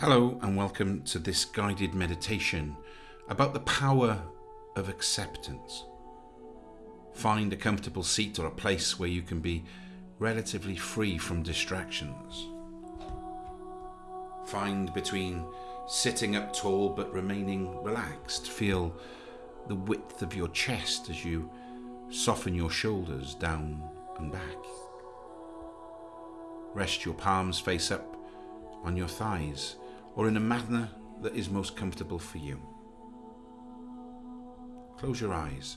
Hello, and welcome to this guided meditation about the power of acceptance. Find a comfortable seat or a place where you can be relatively free from distractions. Find between sitting up tall but remaining relaxed. Feel the width of your chest as you soften your shoulders down and back. Rest your palms face up on your thighs or in a manner that is most comfortable for you. Close your eyes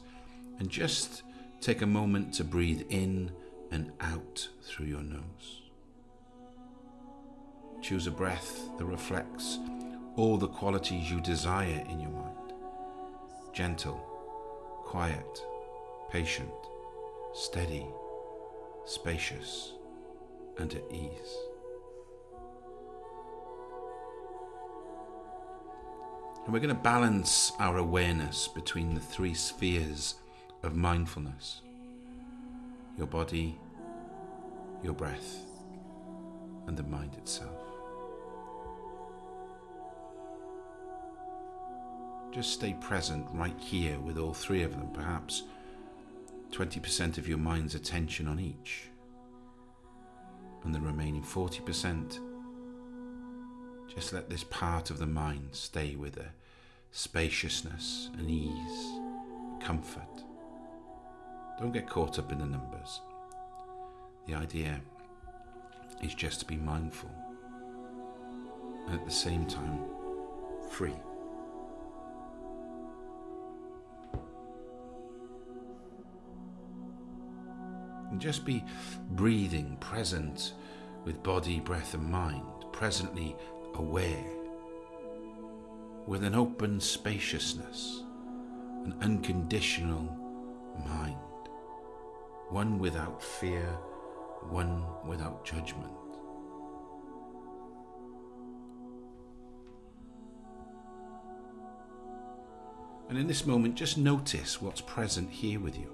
and just take a moment to breathe in and out through your nose. Choose a breath that reflects all the qualities you desire in your mind gentle, quiet, patient, steady, spacious, and at ease. And we're going to balance our awareness between the three spheres of mindfulness your body, your breath, and the mind itself. Just stay present right here with all three of them, perhaps 20% of your mind's attention on each, and the remaining 40% just let this part of the mind stay with a spaciousness and ease, comfort. Don't get caught up in the numbers. The idea is just to be mindful and at the same time free. And just be breathing, present with body, breath, and mind, presently aware, with an open spaciousness, an unconditional mind, one without fear, one without judgment. And in this moment, just notice what's present here with you.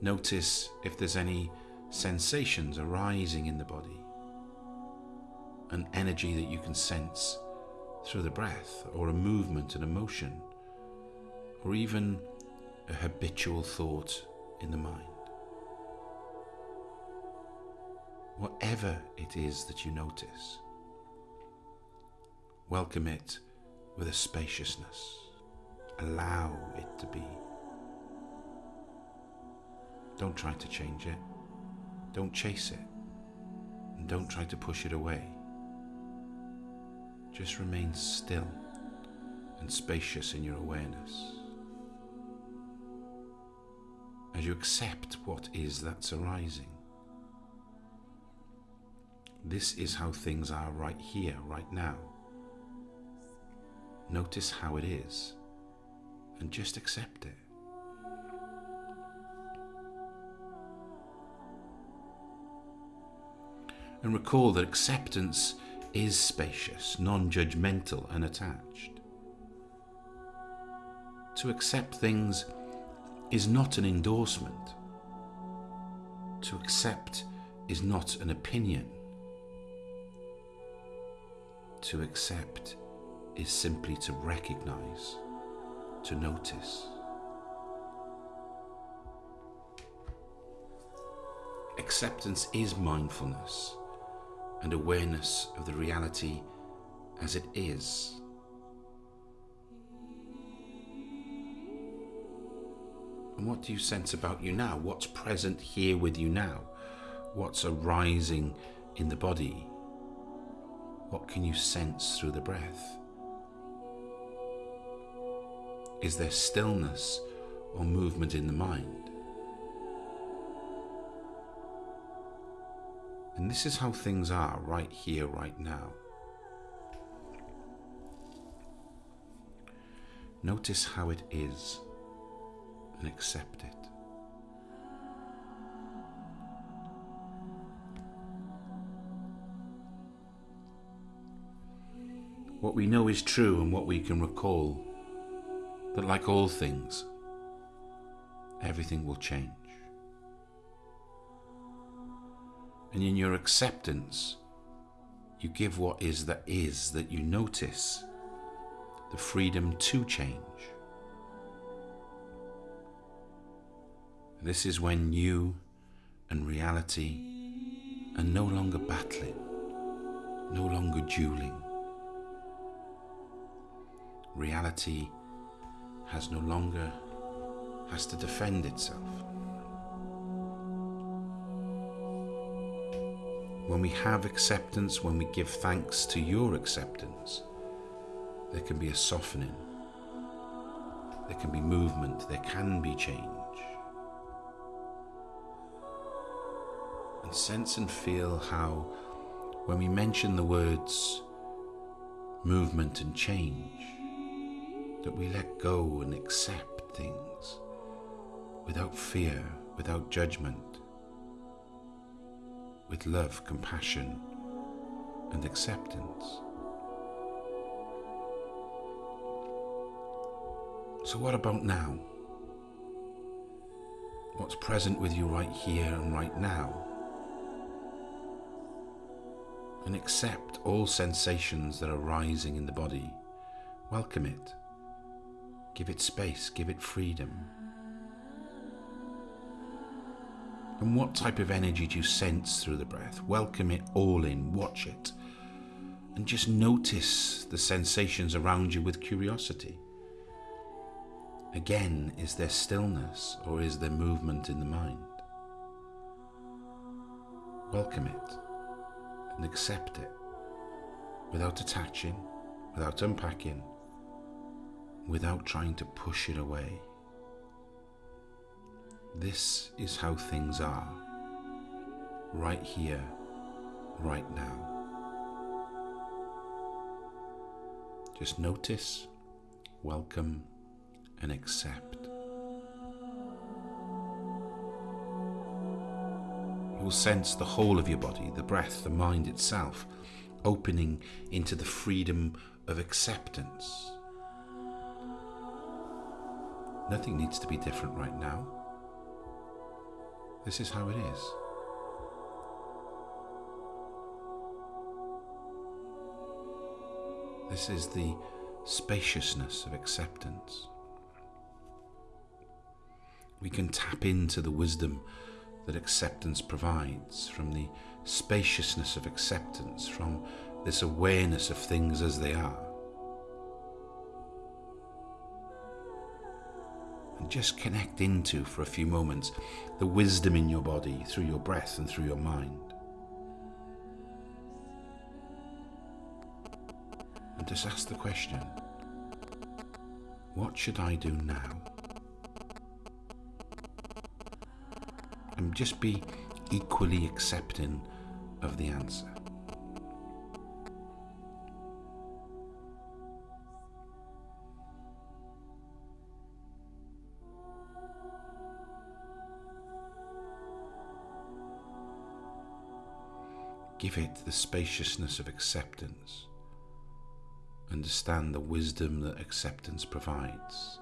Notice if there's any sensations arising in the body an energy that you can sense through the breath, or a movement, an emotion, or even a habitual thought in the mind. Whatever it is that you notice, welcome it with a spaciousness. Allow it to be. Don't try to change it. Don't chase it. And don't try to push it away just remain still and spacious in your awareness. As you accept what is that's arising. This is how things are right here, right now. Notice how it is and just accept it. And recall that acceptance is spacious, non judgmental, and attached. To accept things is not an endorsement. To accept is not an opinion. To accept is simply to recognize, to notice. Acceptance is mindfulness and awareness of the reality as it is. And what do you sense about you now? What's present here with you now? What's arising in the body? What can you sense through the breath? Is there stillness or movement in the mind? And this is how things are right here, right now. Notice how it is and accept it. What we know is true and what we can recall, that like all things, everything will change. And in your acceptance, you give what is that is that you notice the freedom to change. This is when you and reality are no longer battling, no longer dueling. Reality has no longer has to defend itself. When we have acceptance, when we give thanks to your acceptance, there can be a softening, there can be movement, there can be change. And sense and feel how, when we mention the words movement and change, that we let go and accept things without fear, without judgment, with love, compassion, and acceptance. So, what about now? What's present with you right here and right now? And accept all sensations that are rising in the body. Welcome it. Give it space, give it freedom. And what type of energy do you sense through the breath? Welcome it all in, watch it, and just notice the sensations around you with curiosity. Again, is there stillness or is there movement in the mind? Welcome it and accept it without attaching, without unpacking, without trying to push it away. This is how things are, right here, right now. Just notice, welcome, and accept. You'll sense the whole of your body, the breath, the mind itself, opening into the freedom of acceptance. Nothing needs to be different right now. This is how it is. This is the spaciousness of acceptance. We can tap into the wisdom that acceptance provides from the spaciousness of acceptance, from this awareness of things as they are. And just connect into for a few moments the wisdom in your body through your breath and through your mind. And just ask the question what should I do now? And just be equally accepting of the answer. Give it the spaciousness of acceptance. Understand the wisdom that acceptance provides.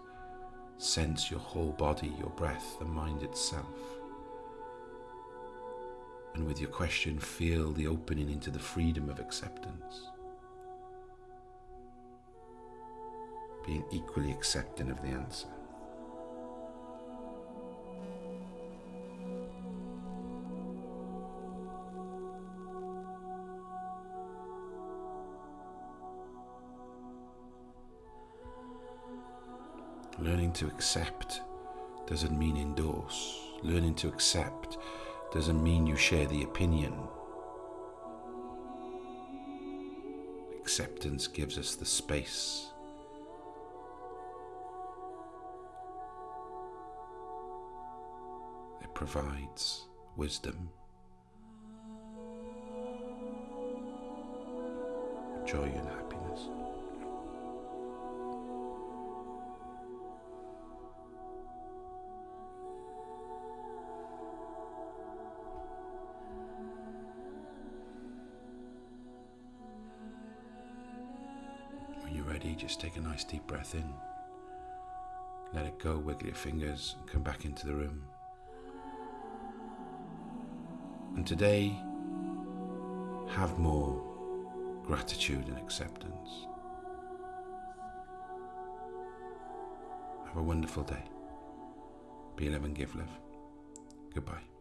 Sense your whole body, your breath, the mind itself. And with your question, feel the opening into the freedom of acceptance. Being equally accepting of the answer. Learning to accept doesn't mean endorse. Learning to accept doesn't mean you share the opinion. Acceptance gives us the space. It provides wisdom, joy, and happiness. Just take a nice deep breath in. Let it go, wiggle your fingers, and come back into the room. And today, have more gratitude and acceptance. Have a wonderful day. Be love and give love. Goodbye.